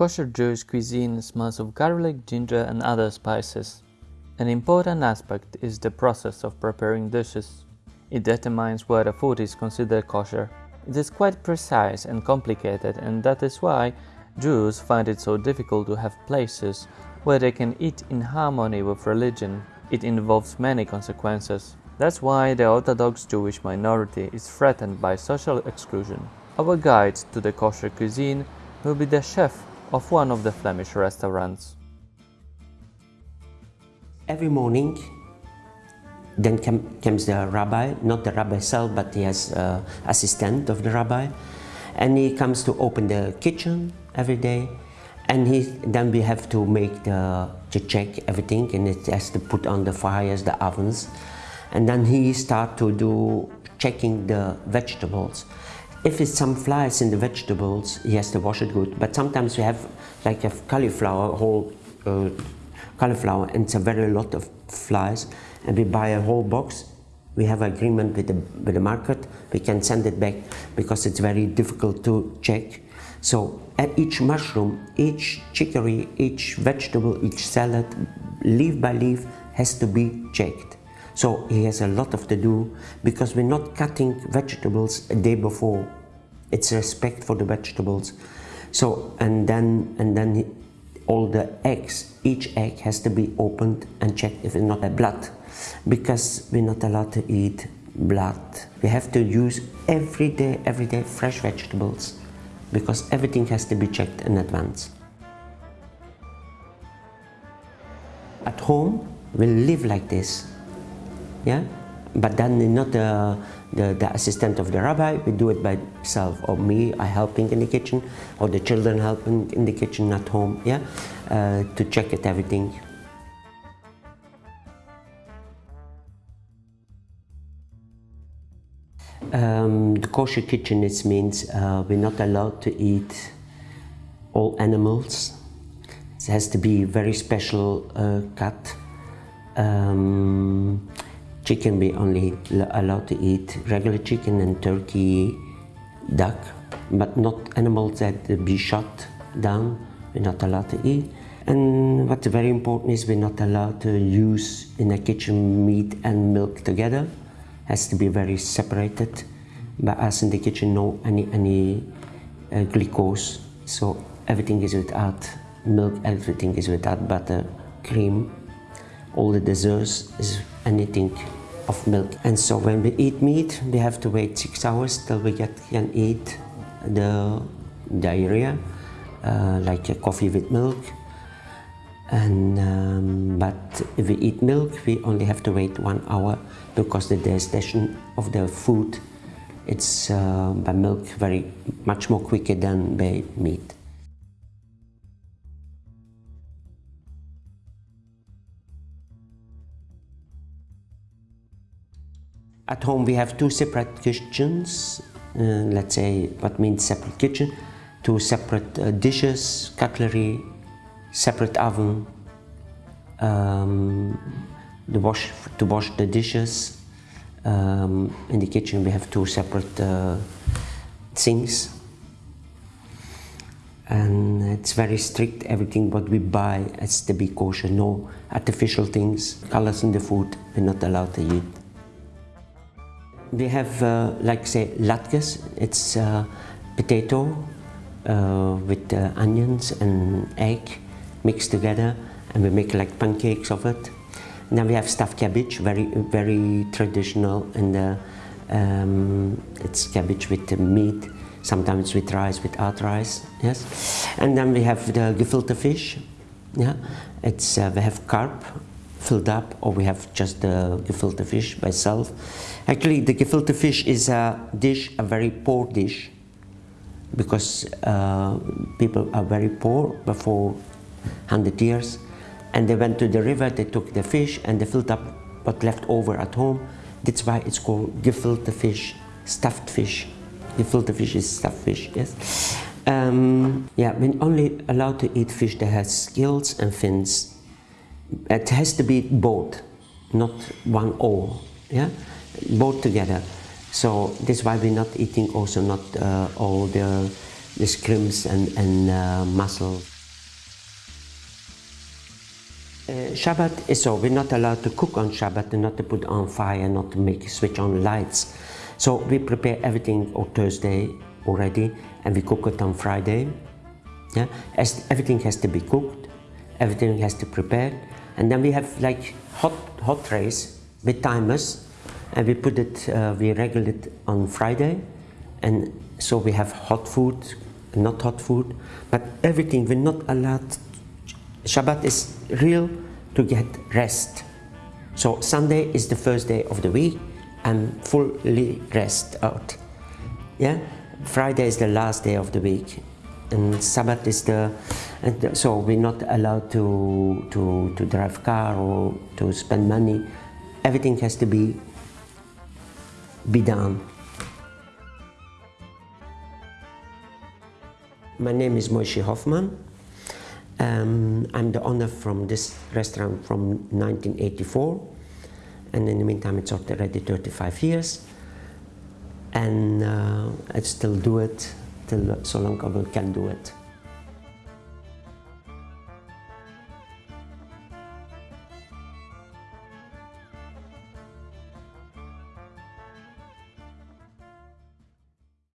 Kosher Jewish cuisine smells of garlic, ginger and other spices. An important aspect is the process of preparing dishes. It determines whether food is considered kosher. It is quite precise and complicated and that is why Jews find it so difficult to have places where they can eat in harmony with religion. It involves many consequences. That's why the Orthodox Jewish minority is threatened by social exclusion. Our guide to the kosher cuisine will be the chef of one of the Flemish restaurants. Every morning, then comes the rabbi, not the rabbi himself, but he has uh, assistant of the rabbi, and he comes to open the kitchen every day, and he then we have to make the to check everything, and it has to put on the fires, the ovens, and then he start to do checking the vegetables if it's some flies in the vegetables, he has to wash it good. But sometimes we have like a cauliflower, whole uh, cauliflower, and it's a very lot of flies, and we buy a whole box. We have agreement with the, with the market. We can send it back because it's very difficult to check. So at each mushroom, each chicory, each vegetable, each salad, leaf by leaf has to be checked. So he has a lot of to do because we're not cutting vegetables a day before. It's respect for the vegetables. So and then and then he, all the eggs, each egg has to be opened and checked if it's not a blood because we're not allowed to eat blood. We have to use every day, every day fresh vegetables because everything has to be checked in advance. At home, we live like this yeah but then not the, the, the, assistant of the rabbi, we do it by self, or me, I helping in the kitchen, or the children helping in the kitchen at home, yeah, uh, to check it everything. Um, the kosher kitchen it means uh, we're not allowed to eat all animals. It has to be very special uh, cut. Um, chicken we only allowed to eat regular chicken and turkey, duck, but not animals that be shot down, we're not allowed to eat. And what's very important is we're not allowed to use in the kitchen meat and milk together. Has to be very separated. But us in the kitchen, no any any uh, glucose. So everything is without milk, everything is without butter, cream. All the desserts is anything of milk. And so when we eat meat, we have to wait six hours till we get, can eat the diarrhea, uh, like a coffee with milk. And um, but if we eat milk, we only have to wait one hour because the digestion of the food, it's uh, by milk very much more quicker than by meat. At home we have two separate kitchens, uh, let's say what means separate kitchen, two separate uh, dishes, cutlery, separate oven, um, the wash to wash the dishes. Um, in the kitchen we have two separate uh, sinks. And it's very strict everything what we buy has to be kosher. No artificial things colors in the food we're not allowed to eat we have, uh, like say, latkes. It's uh, potato uh, with uh, onions and egg mixed together, and we make like pancakes of it. And then we have stuffed cabbage, very very traditional, and uh, um, it's cabbage with meat, sometimes with rice, without rice. Yes, and then we have the gefilte fish. Yeah, it's uh, we have carp filled up or we have just the gefilte fish by itself. Actually, the gefilte fish is a dish, a very poor dish because uh, people are very poor before 100 years and they went to the river, they took the fish and they filled up what left over at home. That's why it's called gefilte fish, stuffed fish. Gefilte fish is stuffed fish, yes. Um, yeah, we're only allowed to eat fish that has scales and fins it has to be both, not one or, yeah, both together. So this is why we're not eating also not uh, all the the scrimps and, and uh, mussels. Uh, Shabbat is so we're not allowed to cook on Shabbat and not to put on fire, not to make switch on lights. So we prepare everything on Thursday already and we cook it on Friday. Yeah, As everything has to be cooked, everything has to prepare, and then we have like hot hot trays with timers, and we put it, uh, we regulate it on Friday, and so we have hot food, not hot food, but everything we're not allowed. Shabbat is real to get rest. So Sunday is the first day of the week and fully rest out. Yeah, Friday is the last day of the week, and Sabbath is the. So we're not allowed to to to drive car or to spend money. Everything has to be be done. My name is Moshe Hoffman. Um, I'm the owner from this restaurant from 1984 and in the meantime it's already 35 years and uh, I still do it till I can do it.